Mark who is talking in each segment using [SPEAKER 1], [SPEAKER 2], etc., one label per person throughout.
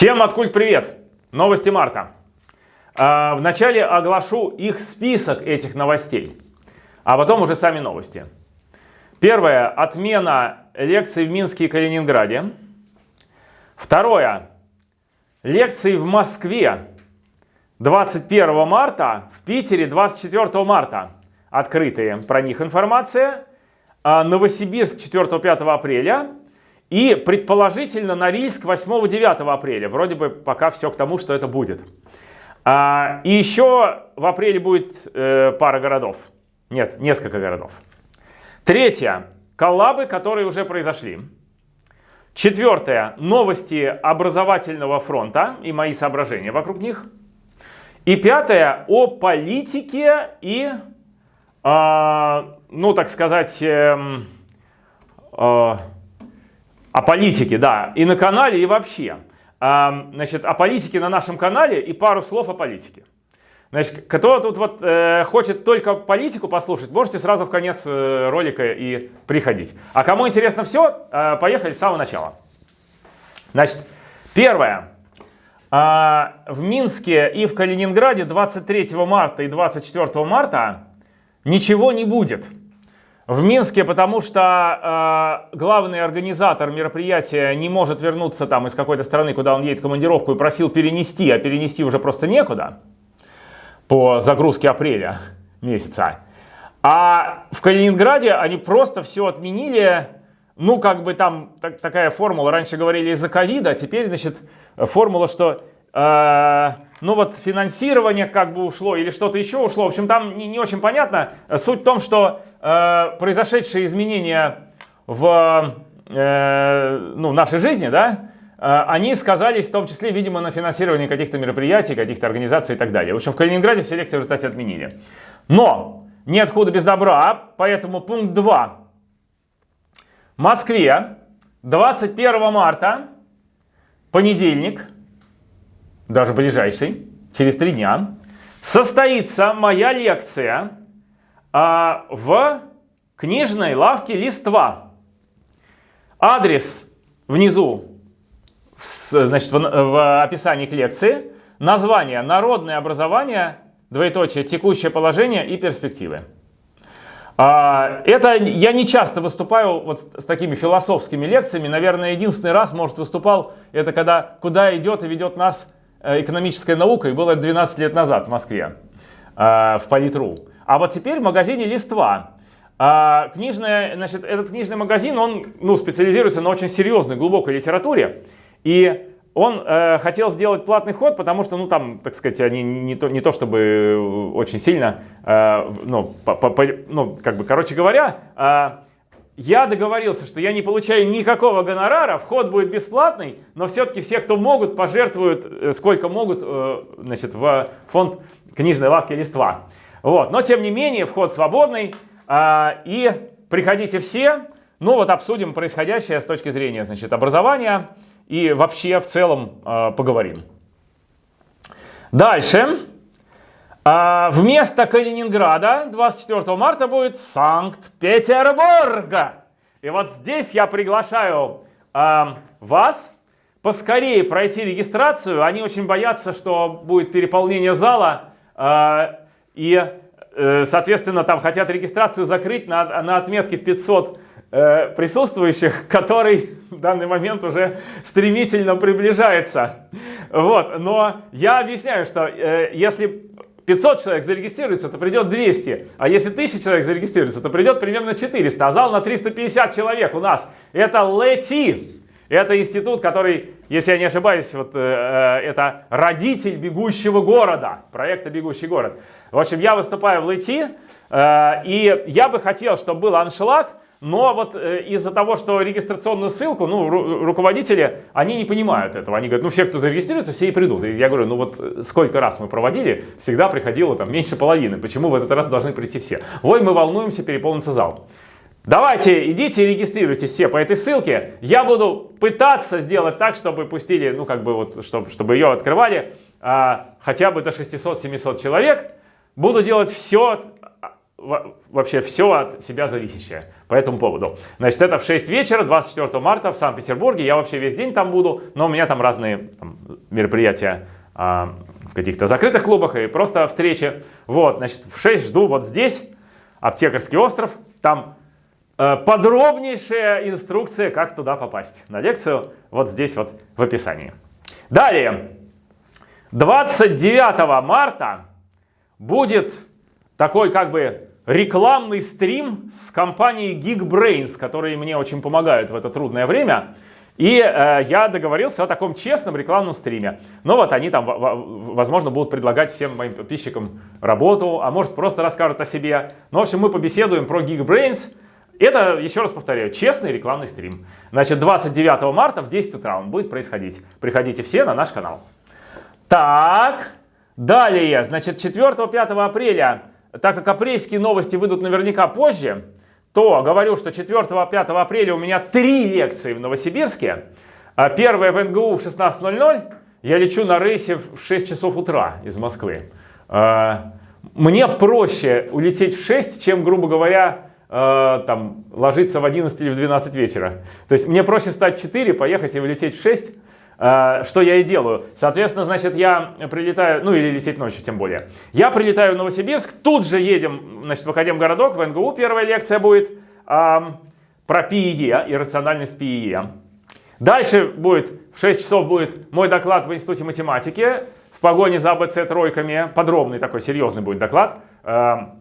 [SPEAKER 1] Всем откуль привет! Новости марта. А, вначале оглашу их список этих новостей, а потом уже сами новости. Первое. Отмена лекций в Минске и Калининграде. Второе. Лекции в Москве 21 марта, в Питере 24 марта. Открытые про них информация. А Новосибирск 4-5 апреля и предположительно Норильск 8-9 апреля. Вроде бы пока все к тому, что это будет. А, и еще в апреле будет э, пара городов. Нет, несколько городов. Третье. Коллабы, которые уже произошли. Четвертое. Новости образовательного фронта и мои соображения вокруг них. И пятое. О политике и, э, ну так сказать, э, э, о политике, да, и на канале, и вообще. Значит, о политике на нашем канале и пару слов о политике. Значит, кто тут вот э, хочет только политику послушать, можете сразу в конец э, ролика и приходить. А кому интересно все, э, поехали с самого начала. Значит, первое. Э, в Минске и в Калининграде 23 марта и 24 марта ничего не будет. В Минске, потому что э, главный организатор мероприятия не может вернуться там из какой-то страны, куда он едет в командировку, и просил перенести, а перенести уже просто некуда по загрузке апреля месяца. А в Калининграде они просто все отменили, ну как бы там так, такая формула, раньше говорили из-за ковида, а теперь, значит, формула, что э, ну вот финансирование как бы ушло или что-то еще ушло. В общем, там не, не очень понятно. Суть в том, что э, произошедшие изменения в э, ну, нашей жизни, да, э, они сказались в том числе, видимо, на финансировании каких-то мероприятий, каких-то организаций и так далее. В общем, в Калининграде все лекции уже, кстати, отменили. Но нет худа без добра, поэтому пункт 2. В Москве 21 марта, понедельник, даже ближайший, через три дня, состоится моя лекция а, в книжной лавке «Листва». Адрес внизу, значит, в, в описании к лекции. Название «Народное образование», двоеточие, текущее положение и перспективы. А, это я не часто выступаю вот с такими философскими лекциями. Наверное, единственный раз, может, выступал, это когда «Куда идет и ведет нас экономическая наука, и было 12 лет назад в Москве, э, в Политру. А вот теперь в магазине «Листва». А, книжная, значит, этот книжный магазин, он ну, специализируется на очень серьезной, глубокой литературе. И он э, хотел сделать платный ход, потому что, ну, там, так сказать, они не, то, не то чтобы очень сильно, э, ну, по, по, ну, как бы, короче говоря, э, я договорился, что я не получаю никакого гонорара, вход будет бесплатный, но все-таки все, кто могут, пожертвуют э, сколько могут э, значит, в фонд книжной лавки «Листва». Вот. Но тем не менее, вход свободный, а, и приходите все, ну вот обсудим происходящее с точки зрения значит, образования и вообще в целом а, поговорим. Дальше. А вместо Калининграда 24 марта будет Санкт-Петербург. И вот здесь я приглашаю э, вас поскорее пройти регистрацию. Они очень боятся, что будет переполнение зала. Э, и, э, соответственно, там хотят регистрацию закрыть на, на отметке в 500 э, присутствующих, который в данный момент уже стремительно приближается. Вот. Но я объясняю, что э, если 500 человек зарегистрируется, то придет 200. А если 1000 человек зарегистрируется, то придет примерно 400. А зал на 350 человек у нас. Это ЛЭТИ. Это институт, который, если я не ошибаюсь, вот, э, э, это родитель бегущего города, проекта «Бегущий город». В общем, я выступаю в ЛЭТИ, э, и я бы хотел, чтобы был аншлаг, но вот э, из-за того, что регистрационную ссылку, ну, ру руководители, они не понимают этого. Они говорят, ну, все, кто зарегистрируется, все и придут. И я говорю, ну, вот э, сколько раз мы проводили, всегда приходило там меньше половины. Почему в этот раз должны прийти все? Ой, мы волнуемся, переполнится зал. Давайте, идите и регистрируйтесь все по этой ссылке. Я буду пытаться сделать так, чтобы пустили, ну, как бы вот, чтобы, чтобы ее открывали а, хотя бы до 600-700 человек. Буду делать все вообще все от себя зависящее по этому поводу. Значит, это в 6 вечера, 24 марта в Санкт-Петербурге. Я вообще весь день там буду, но у меня там разные там, мероприятия а, в каких-то закрытых клубах и просто встречи. Вот, значит, в 6 жду вот здесь, Аптекарский остров. Там э, подробнейшая инструкция, как туда попасть на лекцию, вот здесь вот в описании. Далее, 29 марта будет такой как бы рекламный стрим с компанией Geekbrains, которые мне очень помогают в это трудное время. И э, я договорился о таком честном рекламном стриме. Но вот они там, возможно, будут предлагать всем моим подписчикам работу, а может просто расскажут о себе. Ну, в общем, мы побеседуем про Geekbrains. Это, еще раз повторяю, честный рекламный стрим. Значит, 29 марта в 10 утра он будет происходить. Приходите все на наш канал. Так, далее, значит, 4-5 апреля, так как апрельские новости выйдут наверняка позже, то говорю, что 4-5 апреля у меня три лекции в Новосибирске. А первая в НГУ в 16.00. Я лечу на рейсе в 6 часов утра из Москвы. А, мне проще улететь в 6, чем, грубо говоря, а, там, ложиться в 11 или в 12 вечера. То есть мне проще встать в 4, поехать и улететь в 6, а, что я и делаю. Соответственно, значит, я прилетаю, ну или лететь ночью тем более. Я прилетаю в Новосибирск, тут же едем, значит, в Академгородок, в НГУ первая лекция будет а, про ПИЕ, иррациональность ПИЕ. Дальше будет, в 6 часов будет мой доклад в Институте математики в погоне за АБЦ тройками. Подробный такой, серьезный будет доклад. А,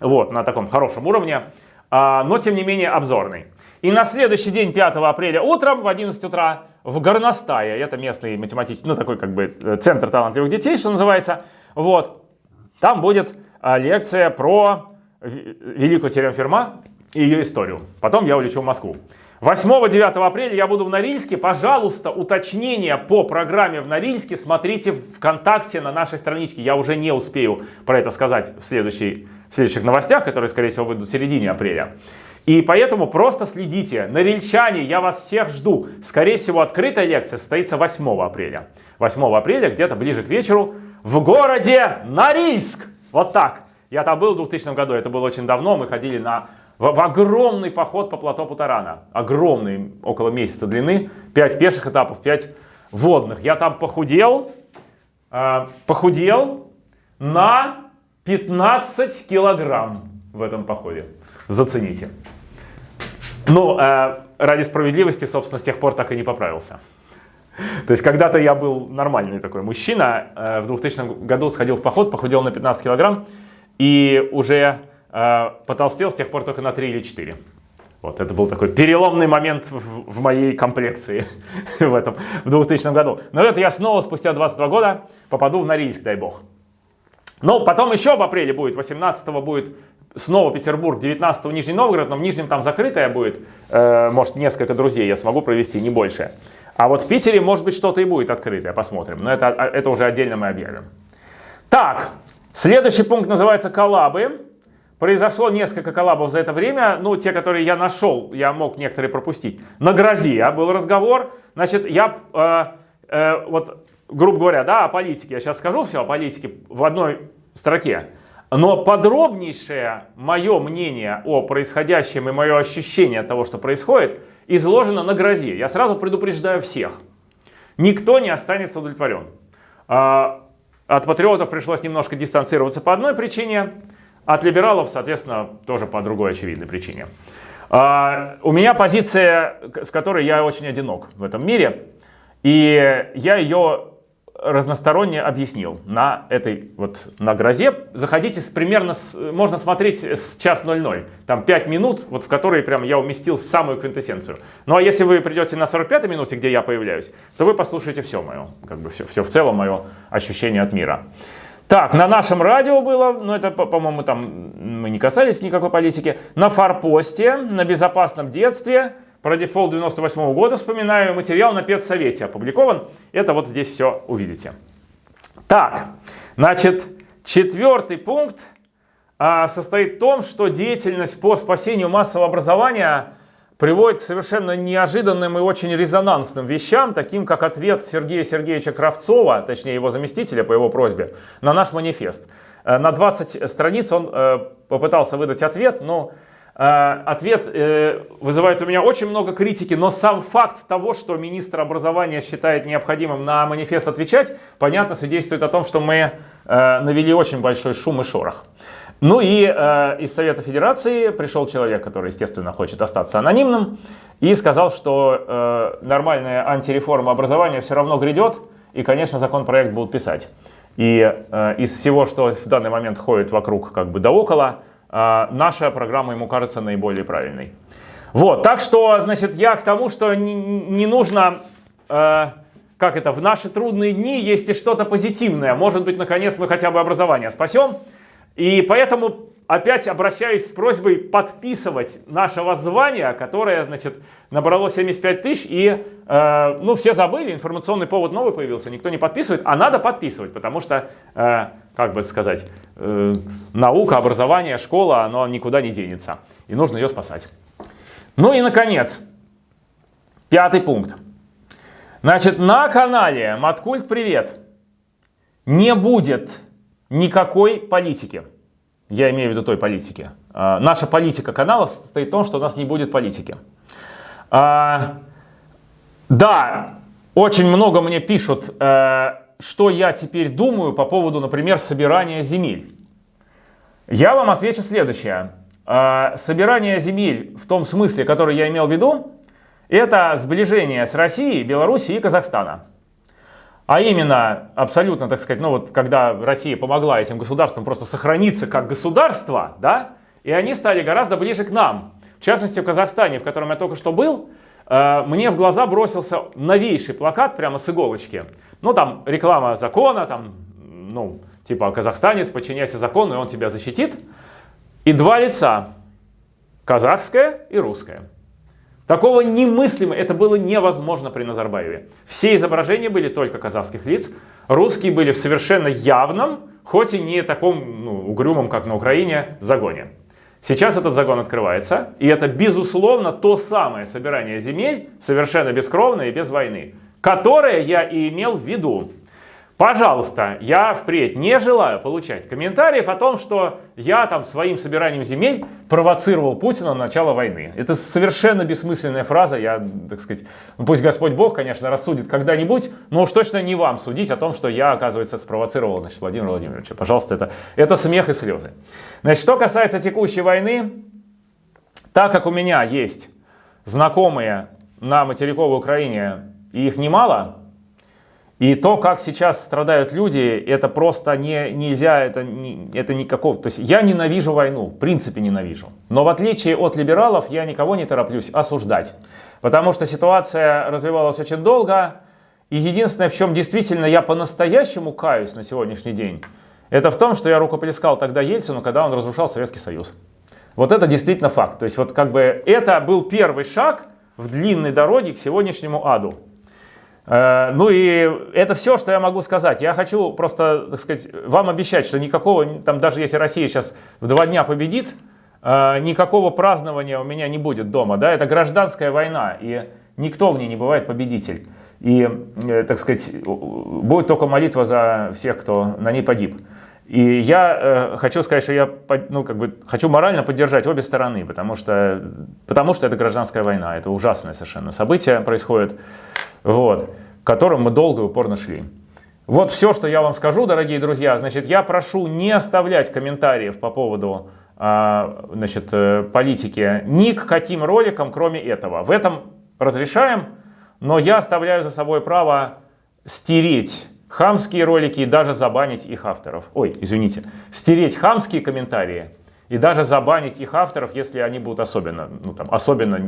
[SPEAKER 1] вот, на таком хорошем уровне. А, но, тем не менее, обзорный. И на следующий день, 5 апреля, утром в 11 утра в Горностае, это местный математический, ну такой как бы э, центр талантливых детей, что называется, вот, там будет а, лекция про великую теорему Ферма и ее историю. Потом я улечу в Москву. 8-9 апреля я буду в Норильске. Пожалуйста, уточнения по программе в Норильске смотрите ВКонтакте на нашей страничке. Я уже не успею про это сказать в, следующей, в следующих новостях, которые, скорее всего, выйдут в середине апреля. И поэтому просто следите. Норильчане, я вас всех жду. Скорее всего, открытая лекция состоится 8 апреля. 8 апреля, где-то ближе к вечеру, в городе Норильск. Вот так. Я там был в 2000 году, это было очень давно. Мы ходили на, в, в огромный поход по плато Путарана. Огромный, около месяца длины. 5 пеших этапов, 5 водных. Я там похудел, э, похудел на 15 килограмм в этом походе. Зацените. Ну, э, ради справедливости, собственно, с тех пор так и не поправился. То есть когда-то я был нормальный такой мужчина, э, в 2000 году сходил в поход, похудел на 15 килограмм и уже э, потолстел с тех пор только на 3 или 4. Вот, это был такой переломный момент в, в моей комплекции в этом, в 2000 году. Но это я снова спустя 22 года попаду в Норильск, дай бог. Но потом еще в апреле будет, 18 будет снова Петербург, 19 Нижний Новгород, но в Нижнем там закрытая будет, э, может несколько друзей я смогу провести, не больше. А вот в Питере может быть что-то и будет открытое, посмотрим. Но это, а, это уже отдельно мы объявим. Так, следующий пункт называется коллабы. Произошло несколько коллабов за это время, ну, те, которые я нашел, я мог некоторые пропустить. На грозе а, был разговор, значит, я, э, э, вот, грубо говоря, да, о политике, я сейчас скажу все о политике в одной строке. Но подробнейшее мое мнение о происходящем и мое ощущение того, что происходит, изложено на грозе. Я сразу предупреждаю всех. Никто не останется удовлетворен. А, от патриотов пришлось немножко дистанцироваться по одной причине, от либералов, соответственно, тоже по другой очевидной причине. А, у меня позиция, с которой я очень одинок в этом мире, и я ее разносторонне объяснил на этой вот на грозе. Заходите с примерно, с, можно смотреть с час 00, там 5 минут, вот в которые прям я уместил самую квинтэссенцию. Ну а если вы придете на 45-й минуте, где я появляюсь, то вы послушаете все мое, как бы все, все в целом мое ощущение от мира. Так, на нашем радио было, но это, по-моему, там мы не касались никакой политики. На форпосте, на безопасном детстве, про дефолт 98 -го года вспоминаю, материал на педсовете опубликован. Это вот здесь все увидите. Так, значит, четвертый пункт а, состоит в том, что деятельность по спасению массового образования приводит к совершенно неожиданным и очень резонансным вещам, таким как ответ Сергея Сергеевича Кравцова, точнее его заместителя по его просьбе, на наш манифест. Э, на 20 страниц он э, попытался выдать ответ, но ответ э, вызывает у меня очень много критики, но сам факт того, что министр образования считает необходимым на манифест отвечать, понятно, свидетельствует о том, что мы э, навели очень большой шум и шорох. Ну и э, из Совета Федерации пришел человек, который, естественно, хочет остаться анонимным, и сказал, что э, нормальная антиреформа образования все равно грядет, и, конечно, законопроект будут писать. И э, из всего, что в данный момент ходит вокруг как бы да около, э, наша программа ему кажется наиболее правильной. Вот, так что, значит, я к тому, что не, не нужно, э, как это, в наши трудные дни есть и что-то позитивное. Может быть, наконец мы хотя бы образование спасем. И поэтому опять обращаюсь с просьбой подписывать наше воззвание, которое, значит, набрало 75 тысяч, и, э, ну, все забыли, информационный повод новый появился, никто не подписывает, а надо подписывать, потому что, э, как бы сказать, э, наука, образование, школа, оно никуда не денется, и нужно ее спасать. Ну и, наконец, пятый пункт. Значит, на канале Маткульт Привет не будет никакой политики. Я имею в виду той политики. А, наша политика канала состоит в том, что у нас не будет политики. А, да, очень много мне пишут, э, что я теперь думаю по поводу, например, собирания земель. Я вам отвечу следующее. А, собирание земель в том смысле, который я имел в виду, это сближение с Россией, Белоруссией и Казахстана. А именно, абсолютно, так сказать, ну вот когда Россия помогла этим государствам просто сохраниться как государство, да, и они стали гораздо ближе к нам. В частности, в Казахстане, в котором я только что был, э, мне в глаза бросился новейший плакат прямо с иголочки. Ну, там реклама закона, там, ну, типа казахстанец, подчиняйся закону, и он тебя защитит. И два лица, казахское и русское. Такого немыслимо, это было невозможно при Назарбаеве. Все изображения были только казахских лиц, русские были в совершенно явном, хоть и не таком ну, угрюмом, как на Украине, загоне. Сейчас этот загон открывается, и это, безусловно, то самое собирание земель, совершенно бескровное и без войны, которое я и имел в виду. Пожалуйста, я впредь не желаю получать комментариев о том, что я там своим собиранием земель провоцировал Путина на начало войны. Это совершенно бессмысленная фраза. Я, так сказать, ну пусть Господь Бог, конечно, рассудит когда-нибудь, но уж точно не вам судить о том, что я, оказывается, спровоцировал значит, Владимира Владимировича. Пожалуйста, это, это смех и слезы. Значит, что касается текущей войны, так как у меня есть знакомые на материковой Украине, и их немало, и то, как сейчас страдают люди, это просто не, нельзя, это, не, это никакого... То есть я ненавижу войну, в принципе ненавижу. Но в отличие от либералов, я никого не тороплюсь осуждать. Потому что ситуация развивалась очень долго. И единственное, в чем действительно я по-настоящему каюсь на сегодняшний день, это в том, что я рукоплескал тогда Ельцину, когда он разрушал Советский Союз. Вот это действительно факт. То есть вот как бы это был первый шаг в длинной дороге к сегодняшнему аду. Э, ну и это все, что я могу сказать. Я хочу просто, так сказать, вам обещать, что никакого, там даже если Россия сейчас в два дня победит, э, никакого празднования у меня не будет дома. Да? Это гражданская война, и никто в ней не бывает победитель. И, э, так сказать, будет только молитва за всех, кто на ней погиб. И я э, хочу сказать, что я ну, как бы, хочу морально поддержать обе стороны, потому что, потому что это гражданская война, это ужасное совершенно событие происходит вот, которым мы долго и упорно шли. Вот все, что я вам скажу, дорогие друзья. Значит, я прошу не оставлять комментариев по поводу а, значит, э, политики ни к каким роликам, кроме этого. В этом разрешаем, но я оставляю за собой право стереть хамские ролики и даже забанить их авторов. Ой, извините, стереть хамские комментарии и даже забанить их авторов, если они будут особенно, ну, там, особенно,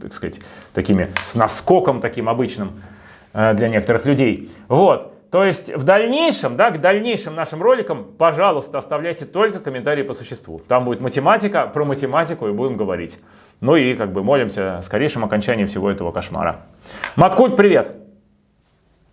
[SPEAKER 1] так сказать, такими, с наскоком таким обычным э, для некоторых людей. Вот. То есть в дальнейшем, да, к дальнейшим нашим роликам, пожалуйста, оставляйте только комментарии по существу. Там будет математика, про математику и будем говорить. Ну и как бы молимся скорейшем окончании всего этого кошмара. Маткульт, привет!